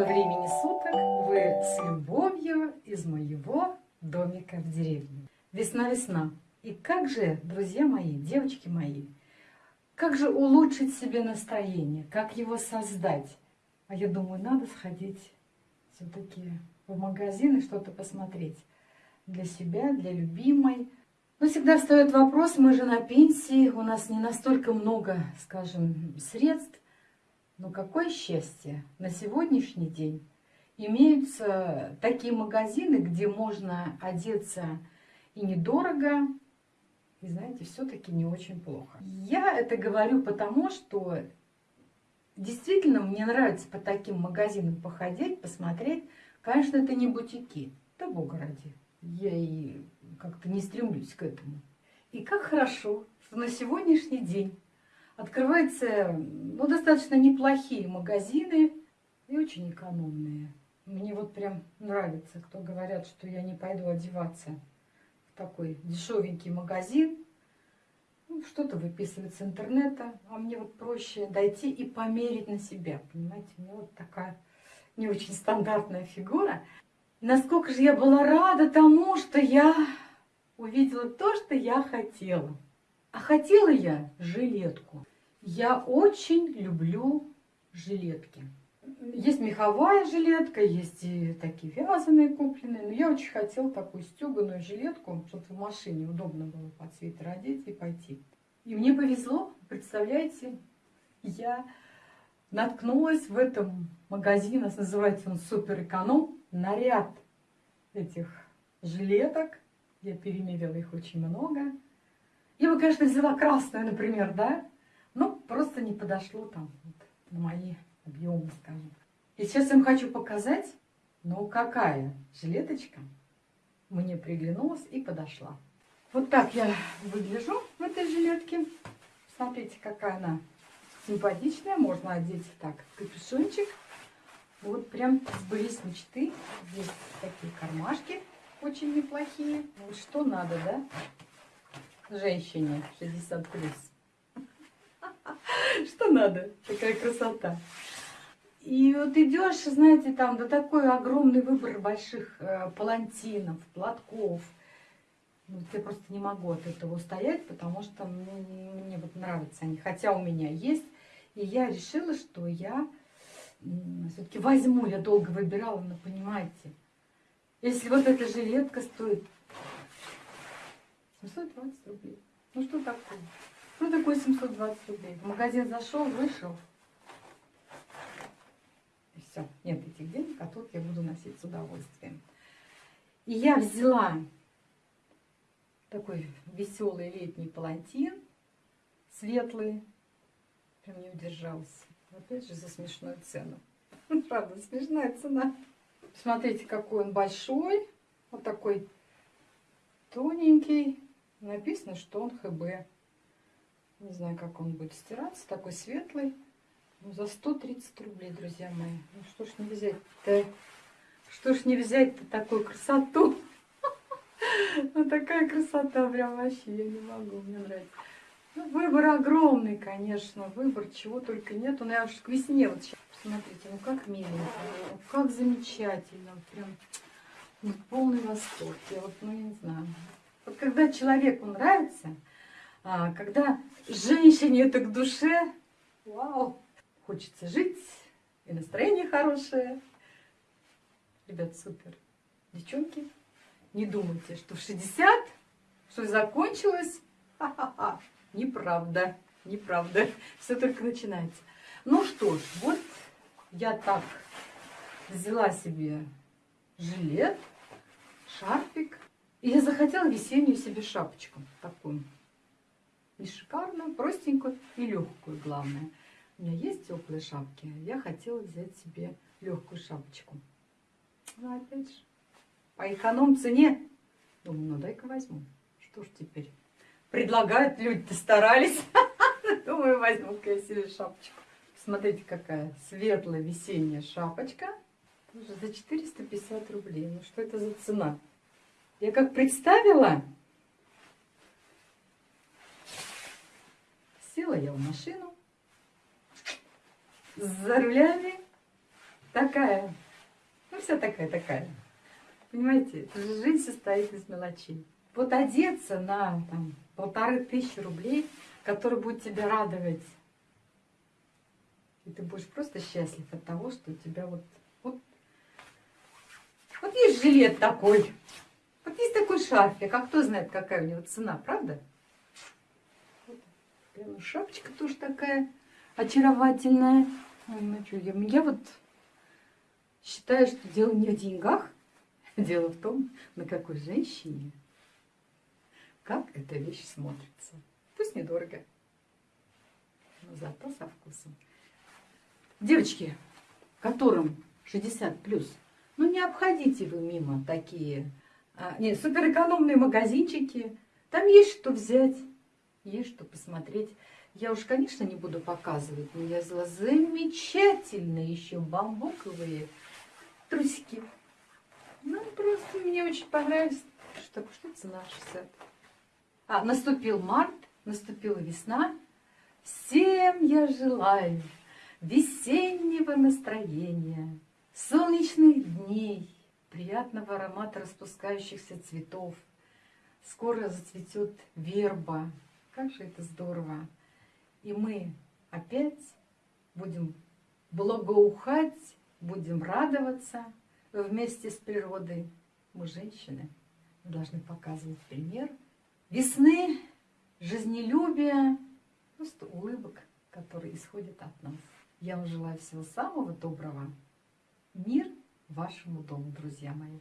Доброго времени суток! Вы с любовью из моего домика в деревне. Весна-весна. И как же, друзья мои, девочки мои, как же улучшить себе настроение, как его создать? А я думаю, надо сходить все-таки в магазин и что-то посмотреть для себя, для любимой. Но всегда встает вопрос, мы же на пенсии, у нас не настолько много, скажем, средств, но какое счастье! На сегодняшний день имеются такие магазины, где можно одеться и недорого, и, знаете, все-таки не очень плохо. Я это говорю потому, что действительно мне нравится по таким магазинам походить, посмотреть. Конечно, это не бутики, да бога ради. Я и как-то не стремлюсь к этому. И как хорошо, что на сегодняшний день открываются ну, достаточно неплохие магазины и очень экономные. Мне вот прям нравится, кто говорят, что я не пойду одеваться в такой дешевенький магазин. Ну, Что-то выписывать с интернета, а мне вот проще дойти и померить на себя. Понимаете, у меня вот такая не очень стандартная фигура. Насколько же я была рада тому, что я увидела то, что я хотела. А хотела я жилетку. Я очень люблю жилетки. Есть меховая жилетка, есть и такие вязаные купленные. Но я очень хотела такую стеганую жилетку, чтобы в машине удобно было под свитер одеть и пойти. И мне повезло, представляете, я наткнулась в этом магазине, называется он Супер Эконом, на ряд этих жилеток. Я перемерила их очень много. Я бы, конечно, взяла красную, например, да, но просто не подошло там вот, мои объемы, скажем. И сейчас я вам хочу показать, ну какая жилеточка мне приглянулась и подошла. Вот так я выгляжу в этой жилетке. Смотрите, какая она симпатичная. Можно одеть так капюшончик. Вот прям сбылись мечты. Здесь такие кармашки очень неплохие. Вот что надо, да? женщине 60 плюс. Что надо? Такая красота. И вот идешь, знаете, там да такой огромный выбор больших э, палантинов, платков. Вот я просто не могу от этого устоять, потому что мне, мне вот нравятся они. Хотя у меня есть. И я решила, что я все-таки возьму. Я долго выбирала, но понимаете, если вот эта жилетка стоит 720 рублей. Ну что такое? Что такое 720 рублей? В магазин зашел, вышел. И все. Нет этих денег, а тут я буду носить с удовольствием. И я взяла такой веселый летний палантин, светлый. Прям не удержался. Опять же за смешную цену. Правда, смешная цена. Смотрите, какой он большой. Вот такой тоненький. Написано, что он ХБ. Не знаю, как он будет стираться. Такой светлый. Ну, за 130 рублей, друзья мои. Ну, что ж не взять-то? Что ж не взять-то такую красоту? Ну, такая красота прям вообще, я не могу, мне нравится. Ну, выбор огромный, конечно, выбор чего только нет. Ну, я уж к весне вот сейчас, посмотрите, ну как миленько, ну, как замечательно, прям ну, полный восторг. Я вот, ну, я не знаю, вот когда человеку нравится, а, когда женщине это к душе, вау, хочется жить, и настроение хорошее. Ребят, супер. Девчонки, не думайте, что в 60 что закончилось. Ха-ха-ха. Неправда, неправда. Все только начинается. Ну что ж, вот я так взяла себе жилет, шарфик. И я захотела весеннюю себе шапочку такую. Не шикарную, простенькую и легкую, главное. У меня есть теплые шапки. Я хотела взять себе легкую шапочку. Ну, опять же, по эконом цене. Думаю, ну дай-ка возьму. Что ж теперь? Предлагают люди-то старались. Думаю, возьму-ка я себе шапочку. Смотрите, какая светлая весенняя шапочка. Тоже за 450 рублей. Ну, что это за цена? Я как представила, я в машину, за рулями такая, ну вся такая-такая. Понимаете, жизнь состоит из мелочей. Вот одеться на там, полторы тысячи рублей, который будет тебя радовать, и ты будешь просто счастлив от того, что у тебя вот, вот, вот есть жилет такой, вот есть такой шарфик, а кто знает, какая у него цена, правда? Шапочка тоже такая очаровательная. Ой, ну что, я, я вот считаю, что дело не в деньгах, дело в том, на какой женщине, как эта вещь смотрится. Пусть недорого, но зато со вкусом. Девочки, которым 60 плюс, ну не обходите вы мимо такие а, не, суперэкономные магазинчики. Там есть что взять, есть что посмотреть. Я уж, конечно, не буду показывать, но я взяла замечательные еще бамбуковые трусики. Ну, просто мне очень понравилось. Что, что цена 60? А, наступил март, наступила весна. Всем я желаю весеннего настроения, солнечных дней, приятного аромата распускающихся цветов. Скоро зацветет верба. Как же это здорово! И мы опять будем благоухать, будем радоваться вместе с природой. Мы женщины, мы должны показывать пример весны, жизнелюбия, просто улыбок, которые исходят от нас. Я вам желаю всего самого доброго. Мир вашему дому, друзья мои.